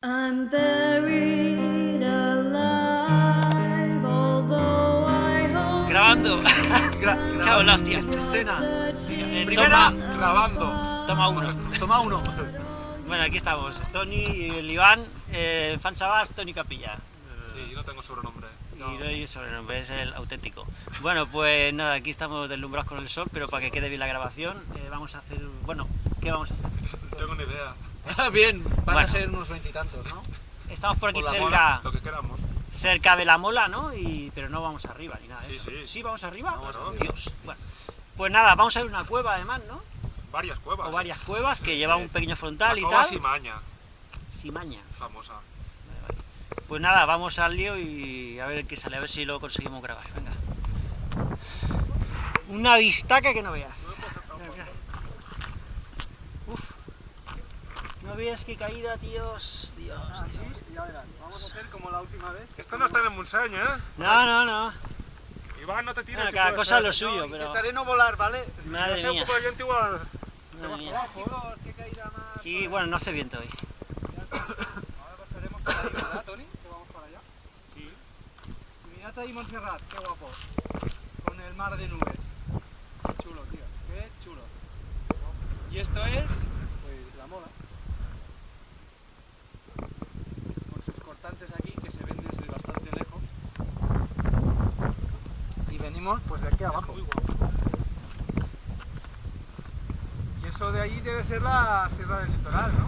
I'm buried alive, although I hope Grabando. Gra Cago en la hostia. Escena. Eh, Primera, toma, grabando. toma uno. Toma uno. Bueno, aquí estamos. Tony, el Iván, eh, Fan Sabas, Tony Capilla. Sí, yo no tengo sobrenombre. Y no hay sobrenombre, es el auténtico. Bueno, pues nada, aquí estamos deslumbrados con el sol, pero para que quede bien la grabación, eh, vamos a hacer. Bueno, ¿qué vamos a hacer? No tengo ni idea. Bien, van Bueno. a ser unos veintitantos, ¿no? Estamos por aquí Por cerca, mola, lo que queramos. cerca de la mola, ¿no? Y, pero no vamos arriba ni nada. de Sí, eso. sí. ¿Sí vamos arriba? Vamos Oh, arriba. Dios. Bueno, pues nada, vamos a ver una cueva además, ¿no? Varias cuevas. O varias cuevas que llevan un pequeño frontal La y tal. Simaña, Simaña. famosa. Pues nada, vamos al lío y a ver qué sale, a ver si lo conseguimos grabar. Venga. Una vistaca que no veas. Mira, mira. Uf. No veas qué caída, tíos. Dios, vamos a hacer como la última vez. Esto no está en el Montseny, ¿eh? No, no, no. Iván, no te tires. Bueno, cada cosa lo suyo, pero. Intentaré no volar, ¿vale? Madre Hace un mía. igual. Madre chicos, qué caída más. Y bueno, no hace viento hoy. Ahora pasaremos por ahí, ¿verdad, Tony? Que vamos para allá. Sí. Mirad ahí Montserrat, qué guapo. Con el mar de nubes. Qué chulo, tío. Qué chulo. Y esto es, pues, la mola. Con sus cortantes aquí que se ven desde bastante lejos. Y venimos, pues, de aquí abajo. Y eso de ahí debe ser la Sierra del Litoral, ¿no?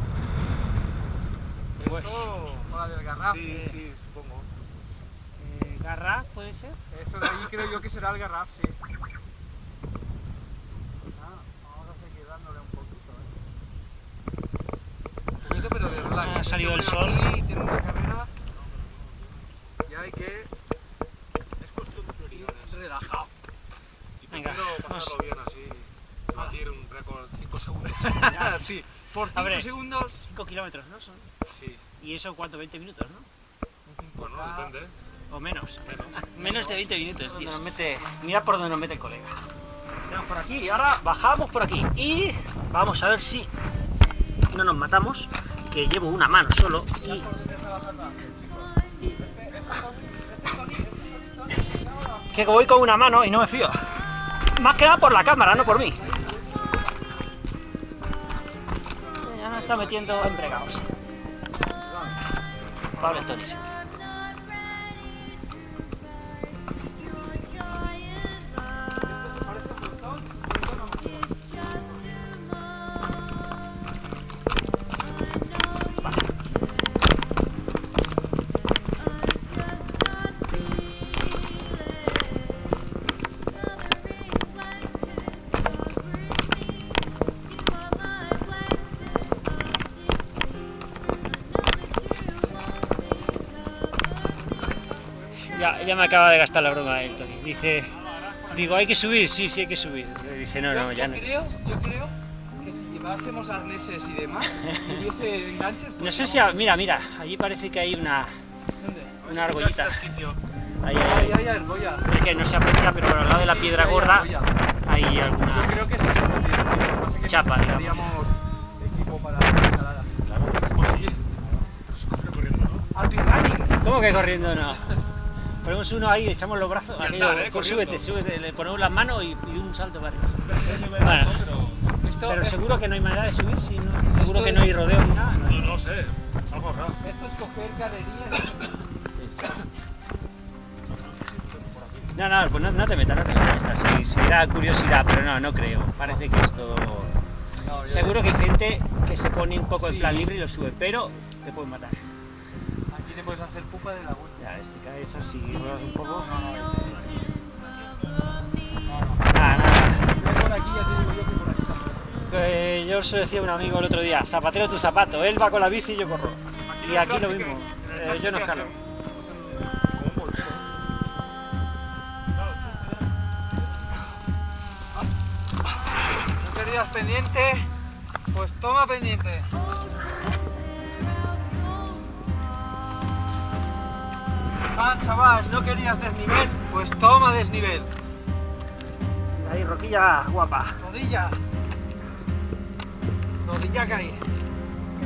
Pues- Eso, o la del Garraf. Sí, sí, supongo. Eh, ¿Garraf puede ser? Eso de ahí creo yo que será el Garraf, sí. Vamos a seguir dándole un poquito, ¿eh? Un poquito, pero de relax. Ha salido el sol. Aquí tiene una carrera y hay que Es cuestión de prioridades. ir relajado. Y Venga, prefiero vamos. pasarlo bien así. Batir un récord 5 segundos. sí, por 5 Hombre. segundos. 5 kilómetros, ¿no? Son. Sí, ¿Y eso cuánto? 20 minutos, ¿no? bueno, depende. O menos. Menos. Menos de 20 minutos, tío. Nos mete, mira por donde nos mete el colega. Vamos por aquí y ahora bajamos por aquí. Y vamos a ver si no nos matamos, que llevo una mano solo y... Que voy con una mano y no me fío. Más que nada por la cámara, no por mí. Está metiendo sí. Ya, ya me acaba de gastar la broma el Tony. Dice, digo, hay que subir, sí, sí hay que subir. Dice, no, no, yo, ya yo no. creo, yo creo que si llevásemos arneses y demás, si hubiese enganches, pues No sé si, a- mira, mira, allí parece que hay una, ¿Dónde? una argollita. Ahí, Ay, ahí, ay, argolla. ahí. Es que no se aprecia, pero al lado de la Sí, piedra sí, hay gorda hay Yo alguna... creo que sí se que Chapa, necesitaríamos equipo para la escalada. Pues sí. Corriendo, ¿no? Running. ¿Cómo que corriendo no? Ponemos uno ahí, echamos los brazos, Y andar, ¿eh? pues súbete, súbete, le ponemos las manos y, y un salto para arriba. Bueno, Esto, pero es- seguro que no hay manera de subir, si no, seguro que no hay es- rodeo ni nada. ¿no? No, no sé. Algo raro. esto es coger carrerías. No, no, pues no, no te metas, no te metas, esta sí, sí da curiosidad, pero no, no creo. Parece que esto... No, yo- Seguro que hay gente que se pone un poco en Sí. plan libre y lo sube, pero te pueden matar. Aquí te puedes hacer pupa de la vuelta. Ya, este caes así, ruedas un poco. Yo. Eh, se decía a un amigo el otro día, zapatero tu zapato, él va con la bici y yo corro. Y aquí lo mismo, eh, yo no escalo. ¿No querías pendiente? Pues toma pendiente. Ah, chaval, no querías desnivel, pues toma desnivel. Ahí, roquilla guapa. Rodilla. Rodilla cae.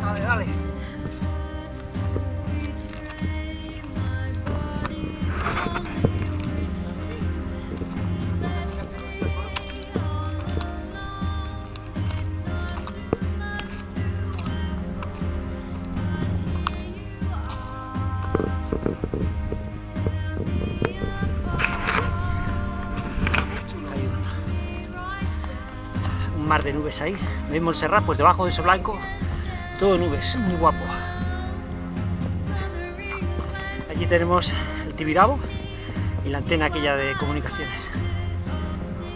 Dale, dale. De nubes ahí. ¿Veis Montserrat? Pues debajo de eso blanco, todo nubes, muy guapo. Allí tenemos el Tibidabo y la antena aquella de comunicaciones.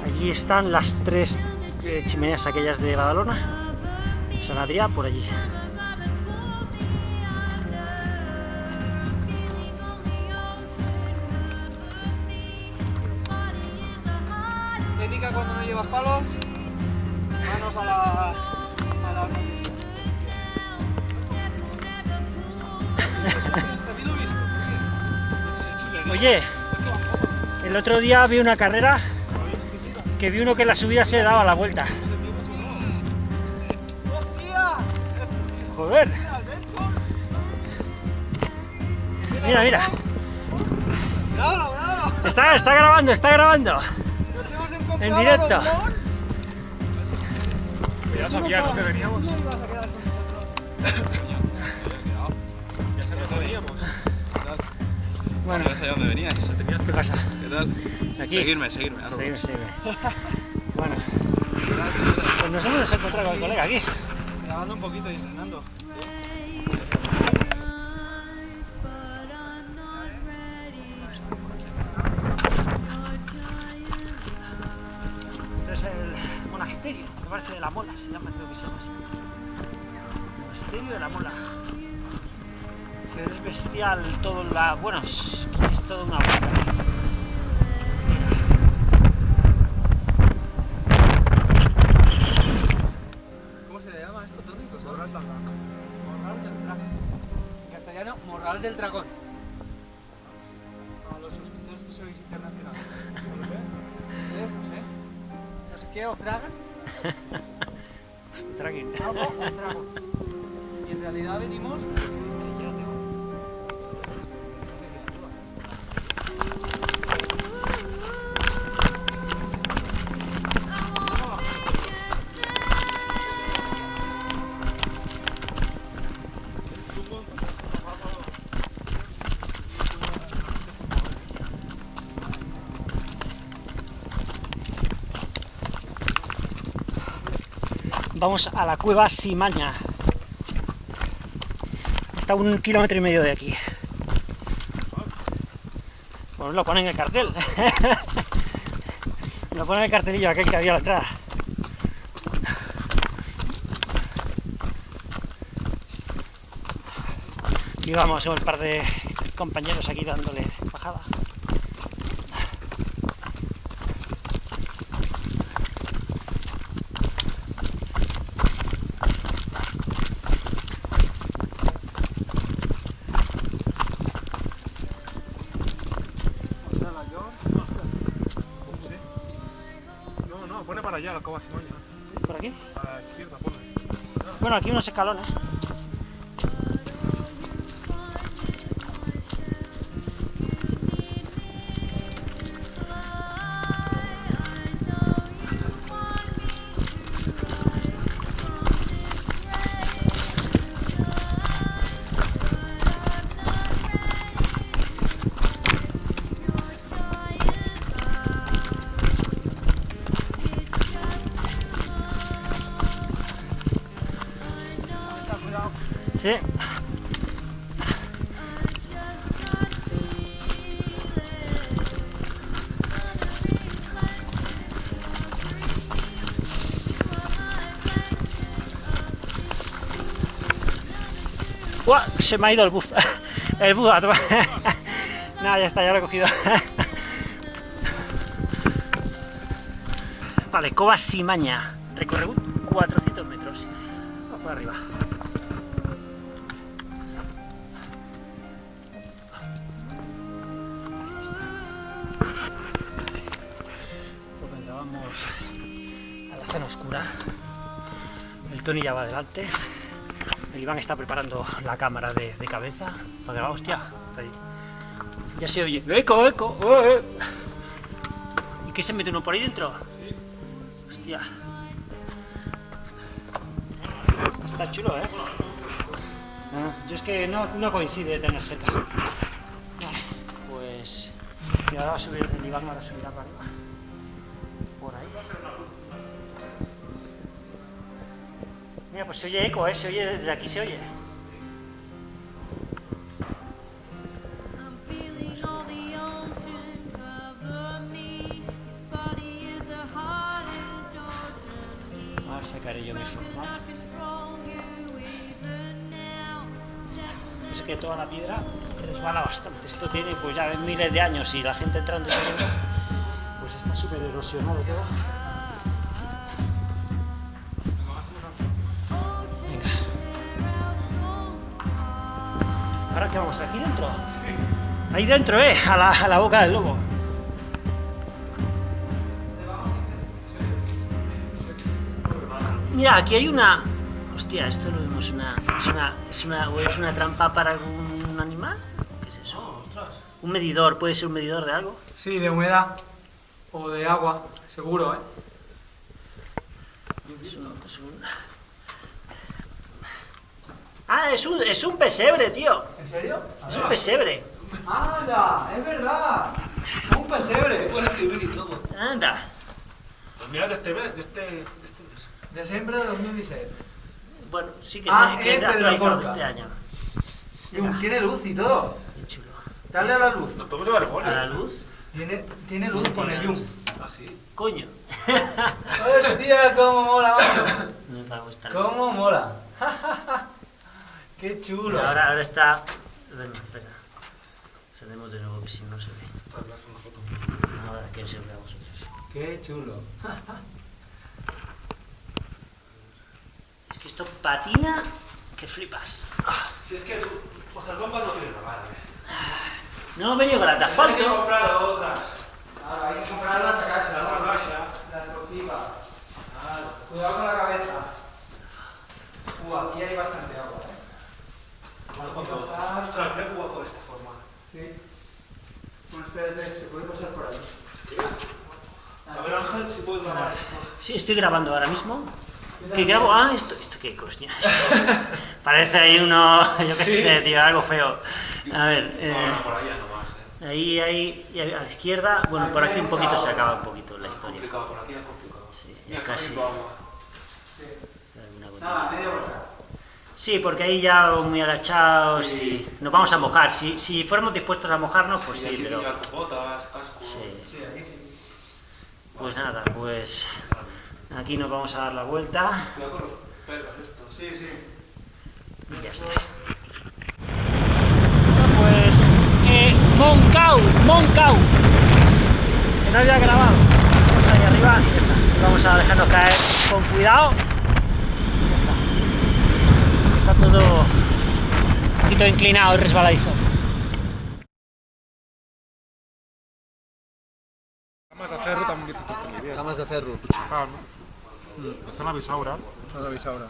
Allí están las tres eh, chimeneas aquellas de Badalona, San Adrià, por allí. Técnica cuando no llevas palos. A la. a la. Oye, el otro día vi una carrera que vi uno que en la subida se daba la vuelta. ¡Hostia! Joder, mira, mira. ¡Bravo, bravo! Está, está grabando, está grabando. En directo. Ya sabía ¿no? que veníamos. ¿Cómo ibas a quedar con nosotros? Ya sabía que veníamos. Bueno, No sé de dónde veníais. Tenías ¿qué pasa? ¿Qué tal? Aquí. Seguirme, seguirme. Roblox. seguime. Bueno, pues nos hemos encontrado con el colega aquí. Grabando un poquito y entrenando. Monasterio, me parece de la Mola, se llama, se llama así. Monasterio de la Mola. Que es bestial todo la. Bueno, es, toda una. ¿Cómo se le llama esto, Tony? Morral del dragón. Morral del dragón. En castellano, morral del dragón. Los suscriptores que sois internacionales. ¿Europeos? ¿Ustedes? No sé. No sé qué. Algo os trago. Y en realidad venimos. Vamos a la cueva Simaña. Está un kilómetro y medio de aquí. Bueno, lo ponen en el cartel. lo ponen en el cartelillo aquel que había a la entrada. Y vamos, un par de compañeros aquí dándole bajada. No, no, Simoña. Por aquí. A la izquierda, pone. Bueno, aquí unos escalones. ¡Uah! Se me ha ido el bus. El bus. Nada, ya está, ya lo he cogido. Vale, Cova Simaña. Recorrido 400 metros. Vamos por arriba. A la zona oscura. El Tony ya va adelante. El Iván está preparando la cámara de, de cabeza. Para va, hostia. está ahí. Ya se oye. ¡Eco, eco! ¡Eh, eh! ¿Y qué se mete uno por ahí dentro? Hostia. Está chulo, ¿eh? Ah, yo es que no, no coincide tener cerca. Vale, pues... Y ahora va a subir, el Iván ahora subirá para arriba. Mira, pues se oye eco, ¿eh? Se oye, desde aquí se oye. Ahora sacaré yo mi forma. Es que toda la piedra resbala bastante. Esto tiene pues ya miles de años y la gente entrando y saliendo, pues está súper erosionado todo. Apart. ¿Ahora qué vamos? ¿Aquí dentro? Ahí dentro, ¿eh? A la, a la boca del lobo. Mira, aquí hay una... Hostia, esto lo vemos, una... ¿Es una, es una, es una trampa para algún animal? ¿Qué es eso? Un medidor, puede ser un medidor de algo. Sí, de humedad o de agua, seguro, ¿eh? Es un, es un- Ah, es un, es un pesebre, tío. ¿En serio? Es un pesebre. ¡Anda! ¡Es verdad! ¡Un pesebre! Puedes escribir y todo. Anda. Pues mira de este mes, de este, de este mes. Diciembre de 2016. Bueno, sí que es, Ah, que es de este de actualizado de este año. Y un- tiene luz y todo. Qué chulo. Dale a la luz. Nos podemos llevar el A la luz. Tiene, tiene luz con el yum. Así. Coño. ¡Hostia, cómo mola, macho! No te va a gustar. ¡Cómo mola! ¡Qué chulo! Ahora, ahora está. Bueno, espera. Encendemos de nuevo que si no se ve. Una foto. Ahora que se vea vosotros. ¡Qué chulo! Es que esto patina que flipas. Si es que tú, vuestras bombas no tienen nada, ¿eh? No hemos venido con las de Tienes que comprar otras. Ahora hay que comprarlas a casa, Las las borrachas. Las tortivas. Cuidado con la cabeza. Uh, aquí hay bastante. Cuando... Pasar. Ostras, qué guapo de esta forma. Sí. Bueno, espérate, se puede pasar por ahí. A ver, Ángel, si puedes grabar esto. Sí, estoy grabando ahora mismo. ¿Qué grabo? Ah, esto, esto qué coño. Parece ahí uno, yo qué sé, tío, algo feo. A ver, eh, Bueno, por allá nomás, ¿eh? ahí, ahí, a la izquierda, bueno, por aquí un poquito se acaba un poquito la historia. Complicado, por aquí es complicado. Sí, casi. gotita. Nada, media vuelta. Sí, porque ahí ya muy agachados y nos vamos a mojar. Si, si fuéramos dispuestos a mojarnos, pues sí, pero... botas, casco. Sí. Sí, aquí sí. Pues nada, pues aquí nos vamos a dar la vuelta Cuidado con los pelos estos. Sí, sí. y ya está. Pues eh, Moncau, Moncau, que no había grabado. Vamos ahí arriba y ya está. Vamos a dejarnos caer con cuidado. Y ya está. Está todo un poquito inclinado y resbaladizo. Camas de ferro también dice que está muy bien. Camas de ferro. Ah, ¿no? La zona bisaura. No lo veis ahora.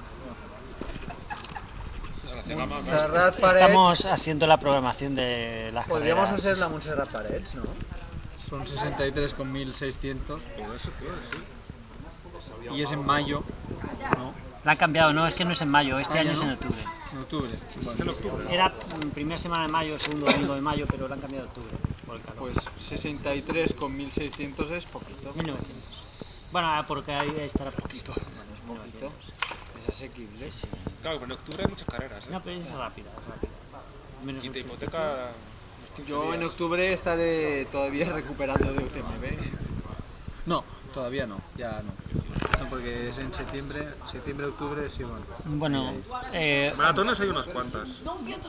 Est- Estamos haciendo la programación de las Podríamos carreras. hacer la Montserrat Parets, ¿no? Son 63 con 1600 Todo eso puede, sí. y es en mayo, ¿no? La han cambiado, no, es que no es en mayo, este Ah, año ¿ya es en octubre. En octubre. Es en octubre. Era primera semana de mayo, segundo domingo de mayo, pero lo han cambiado a octubre por el calor. Pues 63 con 1600 es poquito. 1900. Bueno, porque ahí estará poquito. Bueno, es poquito. Es asequible. Claro, pero en octubre hay muchas carreras, ¿eh? No, pero es rápida, es rápida. Menos Y te un- hipoteca unos 15 Yo en octubre estaré todavía recuperando de UTMB. No, todavía no, ya no. No, porque es en septiembre, septiembre, octubre, sí, bueno. Bueno, eh, Maratones hay unas cuantas.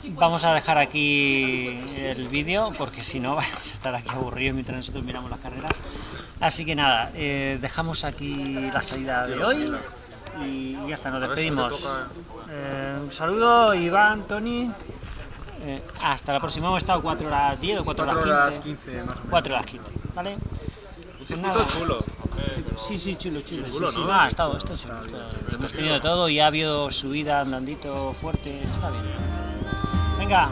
vamos a dejar aquí el vídeo porque si no vais a estar aquí aburridos mientras nosotros miramos las carreras. Así que nada, eh, dejamos aquí la salida de hoy y ya está, nos despedimos. Eh, un saludo, Iván, Tony. Eh, hasta la próxima, hemos estado 4 horas 10 o 4 4 horas horas 15. 15 más o menos. 4 horas 15, ¿vale? Pues nada. chulo. Sí, sí, chulo, chulo. Sí, chulo, sí, ¿no? no, ha estado, está chulo. está- Hemos tenido de todo y ha habido subida, andandito fuerte, está bien. Venga,